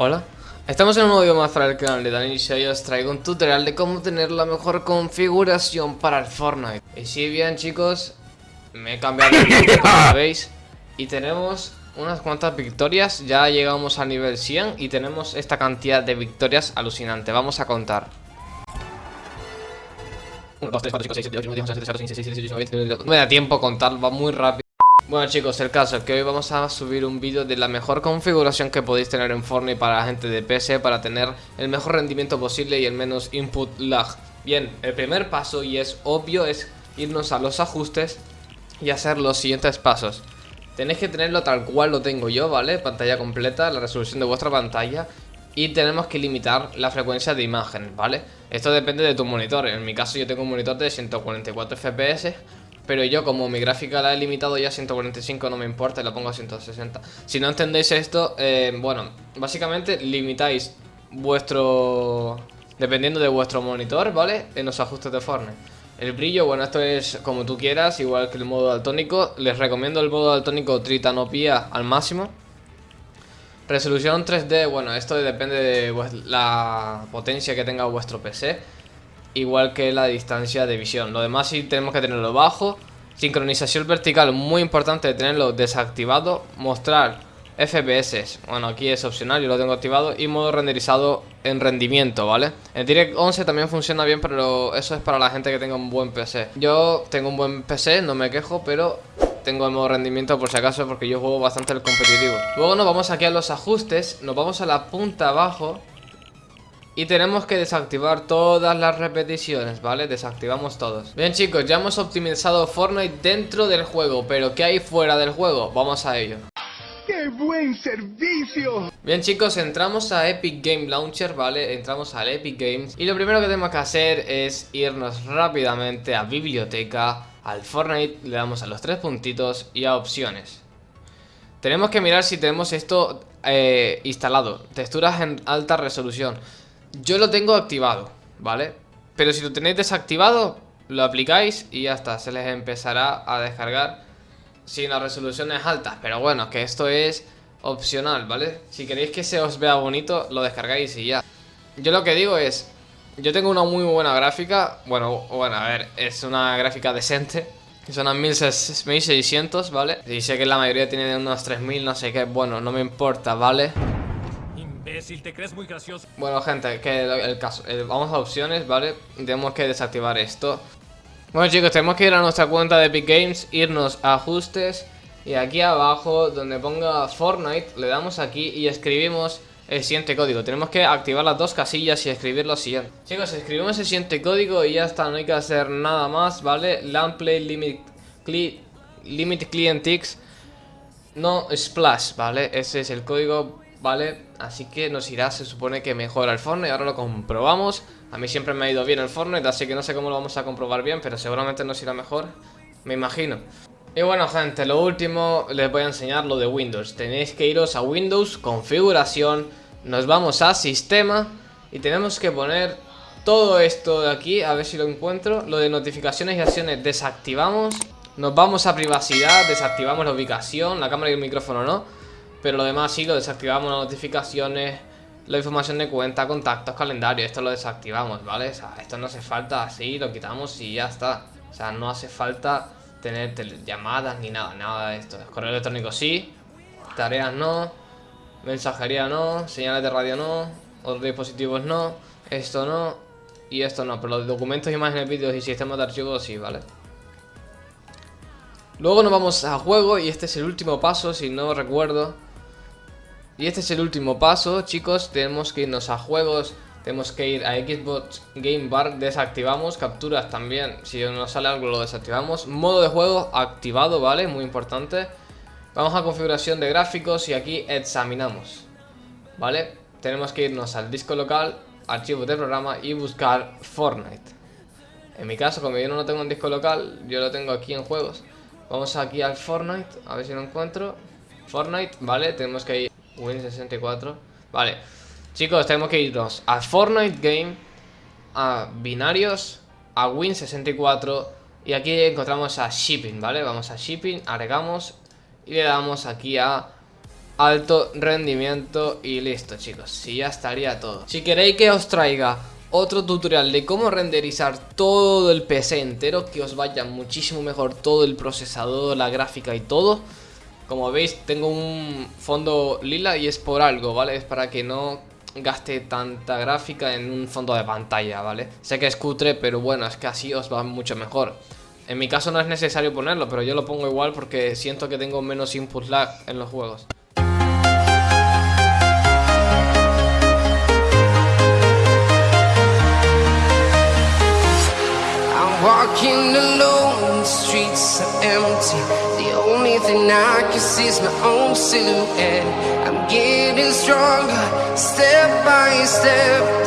Hola, estamos en un nuevo video más para el canal de Dani y hoy os traigo un tutorial de cómo tener la mejor configuración para el Fortnite Y si bien chicos, me he cambiado el nombre como veis Y tenemos unas cuantas victorias, ya llegamos al nivel 100 y tenemos esta cantidad de victorias alucinante Vamos a contar 1, 2, 3, 4, 5, 6, 7, 8, 9, 10, 11, 12, 13, 14, 15, 16, 17, 18, 19, 20 No me da tiempo contar, va muy rápido bueno chicos, el caso es que hoy vamos a subir un vídeo de la mejor configuración que podéis tener en Fortnite para la gente de PC para tener el mejor rendimiento posible y el menos input lag. Bien, el primer paso y es obvio es irnos a los ajustes y hacer los siguientes pasos. Tenéis que tenerlo tal cual lo tengo yo, ¿vale? Pantalla completa, la resolución de vuestra pantalla y tenemos que limitar la frecuencia de imagen, ¿vale? Esto depende de tu monitor, en mi caso yo tengo un monitor de 144 FPS pero yo como mi gráfica la he limitado ya a 145 no me importa, la pongo a 160 Si no entendéis esto, eh, bueno, básicamente limitáis vuestro... Dependiendo de vuestro monitor, ¿vale? En los ajustes de Fortnite. El brillo, bueno, esto es como tú quieras, igual que el modo daltónico. Les recomiendo el modo daltónico Tritanopía al máximo. Resolución 3D, bueno, esto depende de la potencia que tenga vuestro PC igual que la distancia de visión. Lo demás sí tenemos que tenerlo bajo. Sincronización vertical, muy importante tenerlo desactivado. Mostrar FPS, bueno aquí es opcional, yo lo tengo activado. Y modo renderizado en rendimiento, ¿vale? El Direct 11 también funciona bien, pero eso es para la gente que tenga un buen PC. Yo tengo un buen PC, no me quejo, pero tengo el modo rendimiento por si acaso porque yo juego bastante el competitivo. Luego nos vamos aquí a los ajustes, nos vamos a la punta abajo y tenemos que desactivar todas las repeticiones, ¿vale? Desactivamos todos Bien chicos, ya hemos optimizado Fortnite dentro del juego Pero ¿qué hay fuera del juego? Vamos a ello ¡Qué buen servicio! Bien chicos, entramos a Epic Game Launcher, ¿vale? Entramos al Epic Games Y lo primero que tenemos que hacer es irnos rápidamente a Biblioteca Al Fortnite, le damos a los tres puntitos y a Opciones Tenemos que mirar si tenemos esto eh, instalado Texturas en alta resolución yo lo tengo activado, ¿vale? Pero si lo tenéis desactivado, lo aplicáis y ya está, se les empezará a descargar sin las resoluciones altas. Pero bueno, que esto es opcional, ¿vale? Si queréis que se os vea bonito, lo descargáis y ya. Yo lo que digo es, yo tengo una muy buena gráfica, bueno, bueno, a ver, es una gráfica decente. Son a 1600, ¿vale? Y sé que la mayoría tiene unos 3000, no sé qué, bueno, no me importa, ¿vale? Te crees muy gracioso. Bueno, gente, que el, caso. Vamos a opciones, ¿vale? Tenemos que desactivar esto. Bueno, chicos, tenemos que ir a nuestra cuenta de Epic Games, irnos a ajustes. Y aquí abajo, donde ponga Fortnite, le damos aquí y escribimos el siguiente código. Tenemos que activar las dos casillas y escribir lo siguiente. Chicos, escribimos el siguiente código y ya está, no hay que hacer nada más, ¿vale? Lamplay limit, limit client no splash, ¿vale? Ese es el código ¿vale? Así que nos irá, se supone que mejora el Fortnite, ahora lo comprobamos. A mí siempre me ha ido bien el Fortnite, así que no sé cómo lo vamos a comprobar bien, pero seguramente nos irá mejor, me imagino. Y bueno gente, lo último les voy a enseñar lo de Windows. Tenéis que iros a Windows, configuración Nos vamos a sistema Y tenemos que poner todo esto de aquí A ver si lo encuentro. Lo de notificaciones y acciones desactivamos. Nos vamos a privacidad, desactivamos la ubicación La cámara y el micrófono no pero lo demás sí, lo desactivamos las notificaciones, la información de cuenta, contactos, calendario, esto lo desactivamos, ¿vale? O sea, esto no hace falta así, lo quitamos y ya está. O sea, no hace falta tener llamadas ni nada, nada de esto. Correo electrónico sí, tareas no, mensajería no, señales de radio no, otros dispositivos no, esto no y esto no. Pero los documentos, imágenes, vídeos y sistemas de archivos sí, ¿vale? Luego nos vamos a juego y este es el último paso, si no recuerdo. Y este es el último paso, chicos, tenemos que irnos a juegos, tenemos que ir a Xbox Game Bar, desactivamos, capturas también, si nos sale algo lo desactivamos. Modo de juego activado, ¿vale? Muy importante. Vamos a configuración de gráficos y aquí examinamos, ¿vale? Tenemos que irnos al disco local, archivos de programa y buscar Fortnite. En mi caso, como yo no lo tengo en disco local, yo lo tengo aquí en juegos. Vamos aquí al Fortnite, a ver si lo encuentro. Fortnite, ¿vale? Tenemos que ir Win64 Vale Chicos, tenemos que irnos a Fortnite Game A binarios A Win64 Y aquí encontramos a Shipping, ¿vale? Vamos a Shipping, agregamos Y le damos aquí a alto rendimiento y listo chicos, y ya estaría todo. Si queréis que os traiga otro tutorial de cómo renderizar todo el PC entero, que os vaya muchísimo mejor todo el procesador, la gráfica y todo. Como veis tengo un fondo lila y es por algo, ¿vale? Es para que no gaste tanta gráfica en un fondo de pantalla, ¿vale? Sé que es cutre, pero bueno, es que así os va mucho mejor. En mi caso no es necesario ponerlo, pero yo lo pongo igual porque siento que tengo menos input lag en los juegos. Streets are empty. The only thing I can see is my own silhouette. I'm getting stronger, step by step.